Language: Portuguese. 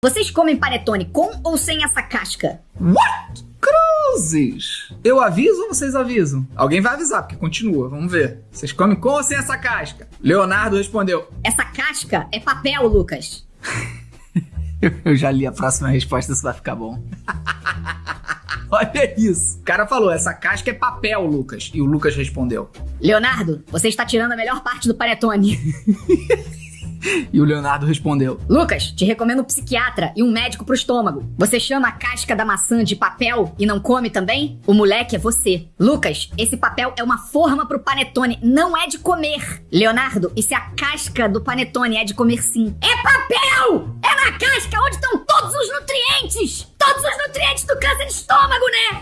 Vocês comem panetone com ou sem essa casca? What? Cruzes! Eu aviso ou vocês avisam? Alguém vai avisar, porque continua, vamos ver. Vocês comem com ou sem essa casca? Leonardo respondeu. Essa casca é papel, Lucas. Eu já li a próxima resposta, isso vai ficar bom. Olha isso. O cara falou, essa casca é papel, Lucas. E o Lucas respondeu. Leonardo, você está tirando a melhor parte do panetone. E o Leonardo respondeu: Lucas, te recomendo um psiquiatra e um médico pro estômago. Você chama a casca da maçã de papel e não come também? O moleque é você. Lucas, esse papel é uma forma pro panetone, não é de comer. Leonardo, e se a casca do panetone é de comer sim? É papel! É na casca onde estão todos os nutrientes! Todos os nutrientes do câncer de estômago, né?